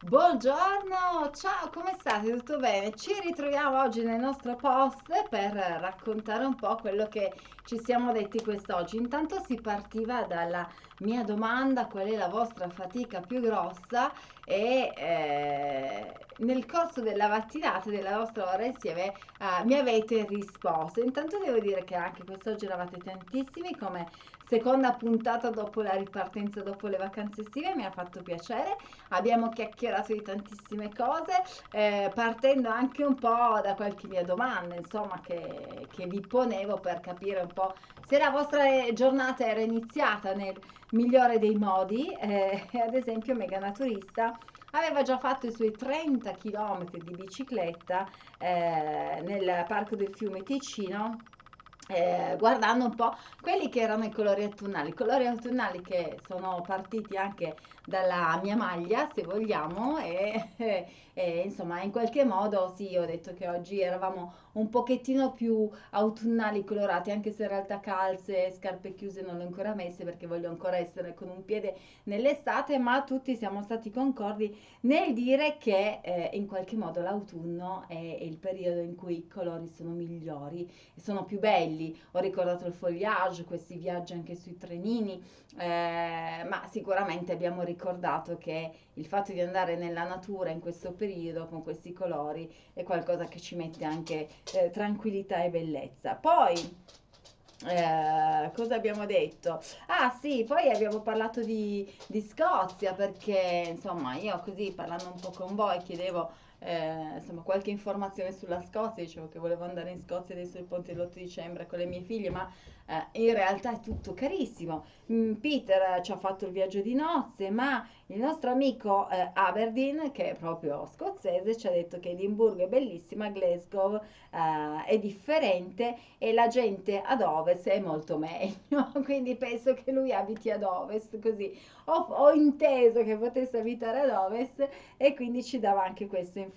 Buongiorno, ciao, come state? Tutto bene? Ci ritroviamo oggi nel nostro post per raccontare un po' quello che ci siamo detti quest'oggi. Intanto si partiva dalla mia domanda, qual è la vostra fatica più grossa e eh, nel corso della mattinata della vostra ora insieme eh, mi avete risposto. Intanto devo dire che anche quest'oggi eravate tantissimi come seconda puntata dopo la ripartenza dopo le vacanze estive, mi ha fatto piacere. Abbiamo chiacchierato di tantissime cose, eh, partendo anche un po' da qualche mia domanda, insomma, che, che vi ponevo per capire un po' se la vostra giornata era iniziata nel migliore dei modi, eh, ad esempio Mega Naturista aveva già fatto i suoi 30 km di bicicletta eh, nel parco del fiume Ticino eh, guardando un po' quelli che erano i colori autunnali, colori autunnali che sono partiti anche dalla mia maglia, se vogliamo, e, e, insomma in qualche modo sì, ho detto che oggi eravamo un pochettino più autunnali colorati, anche se in realtà calze scarpe chiuse non le ho ancora messe perché voglio ancora essere con un piede nell'estate, ma tutti siamo stati concordi nel dire che eh, in qualche modo l'autunno è, è il periodo in cui i colori sono migliori e sono più belli. Ho ricordato il foliage, questi viaggi anche sui trenini, eh, ma sicuramente abbiamo ricordato che il fatto di andare nella natura in questo periodo con questi colori è qualcosa che ci mette anche eh, tranquillità e bellezza. Poi eh, cosa abbiamo detto? Ah sì, poi abbiamo parlato di, di Scozia perché insomma io così parlando un po' con voi chiedevo eh, insomma, qualche informazione sulla Scozia, dicevo che volevo andare in Scozia adesso il ponte dell'8 dicembre con le mie figlie, ma eh, in realtà è tutto carissimo. Mm, Peter ci ha fatto il viaggio di nozze, ma il nostro amico eh, Aberdeen, che è proprio scozzese, ci ha detto che Edimburgo è bellissima, Glasgow eh, è differente e la gente ad ovest è molto meglio, quindi penso che lui abiti ad ovest, così ho, ho inteso che potesse abitare ad ovest e quindi ci dava anche questa informazione.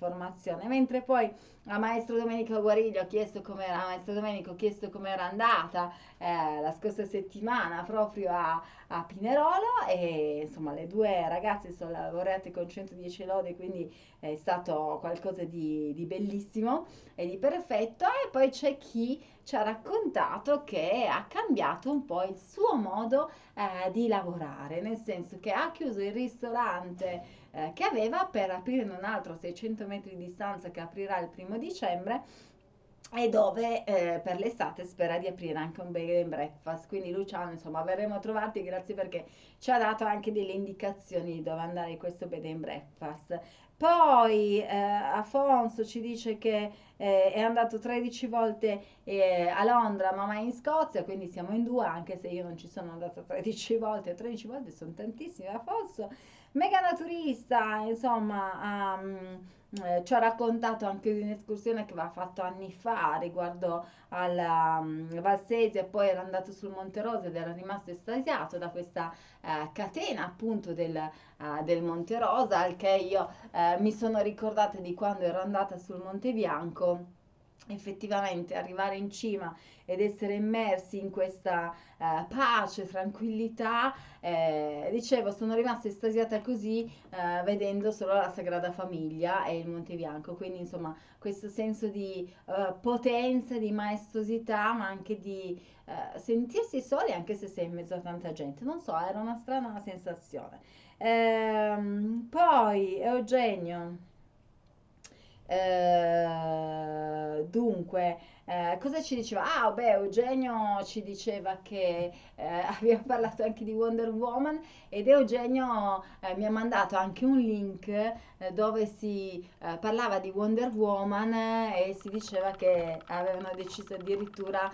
Mentre poi a maestro Domenico Guariglio ho chiesto com'era, maestro Domenico ho chiesto com'era andata eh, la scorsa settimana proprio a, a, Pinerolo e insomma le due ragazze sono laureate con 110 lode quindi è stato qualcosa di, di bellissimo e di perfetto. E poi c'è chi ci ha raccontato che ha cambiato un po' il suo modo eh, di lavorare, nel senso che ha chiuso il ristorante eh, che aveva per aprire un altro a 600 metri di distanza che aprirà il primo dicembre e dove eh, per l'estate spera di aprire anche un bed and breakfast. Quindi Luciano, insomma, verremo trovati, grazie perché ci ha dato anche delle indicazioni di dove andare questo bed and breakfast. Poi eh, Afonso ci dice che eh, è andato 13 volte eh, a Londra ma mai in Scozia, quindi siamo in due, anche se io non ci sono andata 13 volte, 13 volte sono tantissime Afonso. Mega naturista, insomma, um, eh, ci ha raccontato anche di un'escursione che aveva fatto anni fa riguardo alla um, Valsesi e poi era andato sul Monte Rosa ed era rimasto estasiato da questa uh, catena appunto del, uh, del, Monte Rosa, al che io uh, mi sono ricordata di quando ero andata sul Monte Bianco effettivamente arrivare in cima ed essere immersi in questa eh, pace, tranquillità, eh, dicevo, sono rimasta estasiata così eh, vedendo solo la Sagrada Famiglia e il Monte Bianco, quindi insomma questo senso di eh, potenza, di maestosità, ma anche di eh, sentirsi soli anche se sei in mezzo a tanta gente, non so, era una strana sensazione. Ehm, poi Eugenio. Eh, dunque, eh, cosa ci diceva? Ah, beh, Eugenio ci diceva che eh, abbiamo parlato anche di Wonder Woman ed Eugenio eh, mi ha mandato anche un link eh, dove si eh, parlava di Wonder Woman e si diceva che avevano deciso addirittura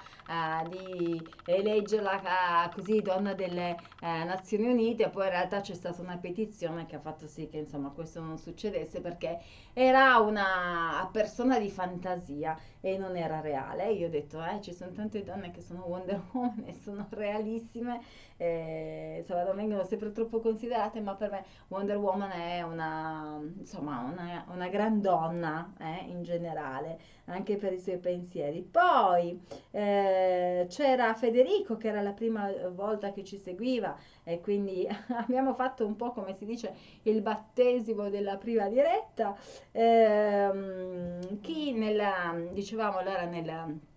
di eleggerla così donna delle Nazioni Unite, poi in realtà c'è stata una petizione che ha fatto sì che insomma questo non succedesse perché era una persona di fantasia e non era reale reale. Io ho detto, eh, ci sono tante donne che sono Wonder Woman e sono realissime, eh, insomma, non vengono sempre troppo considerate, ma per me Wonder Woman è una, insomma, una, una gran donna eh, in generale, anche per i suoi pensieri. Poi eh, c'era Federico, che era la prima volta che ci seguiva, e quindi abbiamo fatto un po' come si dice il battesimo della prima diretta. Ehm, chi nella, dicevamo allora nella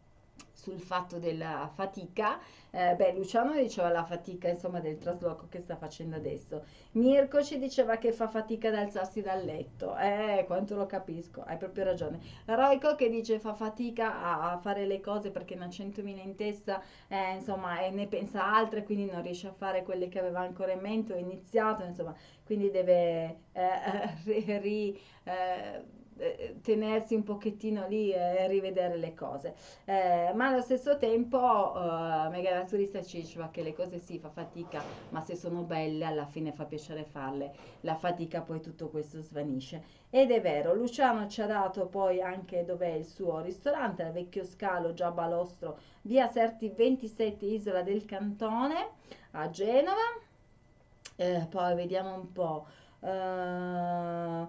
sul fatto della fatica, eh, beh Luciano diceva la fatica insomma del trasloco che sta facendo adesso, Mirko ci diceva che fa fatica ad alzarsi dal letto, eh quanto lo capisco, hai proprio ragione, Roico che dice fa fatica a, a fare le cose perché ne ha 100.000 in testa, eh, insomma e ne pensa altre quindi non riesce a fare quelle che aveva ancora in mente o iniziato, insomma quindi deve eh, ri, eh, eh, tenersi un pochettino lì e rivedere le cose. Eh, ma allo stesso tempo eh, Mega Naturista ci diceva che le cose sì, fa fatica, ma se sono belle alla fine fa piacere farle. La fatica poi tutto questo svanisce. Ed è vero, Luciano ci ha dato poi anche dov'è il suo ristorante, il Vecchio Scalo, già Balostro, via Serti 27, Isola del Cantone, a Genova. Eh, poi vediamo un po'. Uh,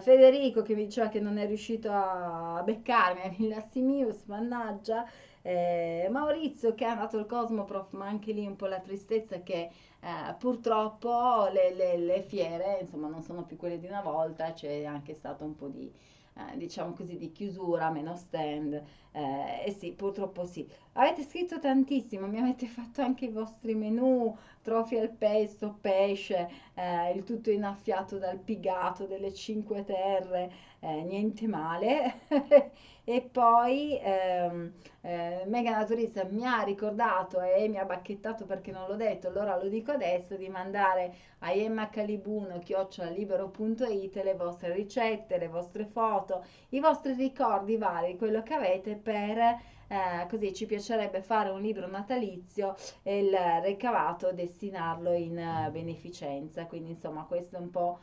Federico che mi diceva che non è riuscito a beccarmi a Villa Simius, mannaggia. Eh, Maurizio che è andato al Cosmoprof, ma anche lì un po' la tristezza che eh, purtroppo le, le, le, fiere insomma non sono più quelle di una volta, c'è anche stato un po' di eh, diciamo così, di chiusura, meno stand. Eh, e sì, purtroppo sì. Avete scritto tantissimo, mi avete fatto anche i vostri menù, trofi al pesto, pesce, eh, il tutto innaffiato dal pigato delle Cinque Terre, eh, niente male. e poi ehm, eh, Mega Naturista mi ha ricordato e mi ha bacchettato perché non l'ho detto, allora lo dico adesso, di mandare a Calibuno chiocciolalibero.it le vostre ricette, le vostre foto, i vostri ricordi vari, quello che avete per eh, così ci piacerebbe fare un libro natalizio e il ricavato destinarlo in uh, beneficenza. Quindi insomma questo è un po'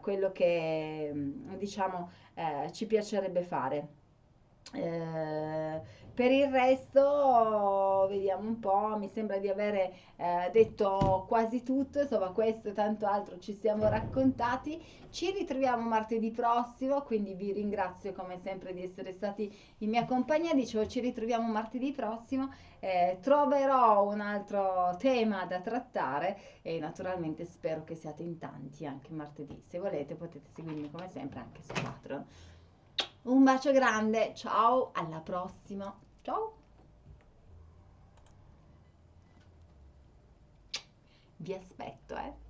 quello che diciamo uh, ci piacerebbe fare. Eh, per il resto vediamo un po', mi sembra di avere eh, detto quasi tutto, insomma questo e tanto altro ci siamo raccontati. Ci ritroviamo martedì prossimo, quindi vi ringrazio come sempre di essere stati in mia compagnia. Dicevo, ci ritroviamo martedì prossimo, eh, troverò un altro tema da trattare e naturalmente spero che siate in tanti anche martedì. Se volete potete seguirmi come sempre anche su Patreon. Un bacio grande, ciao, alla prossima, ciao! Vi aspetto, eh!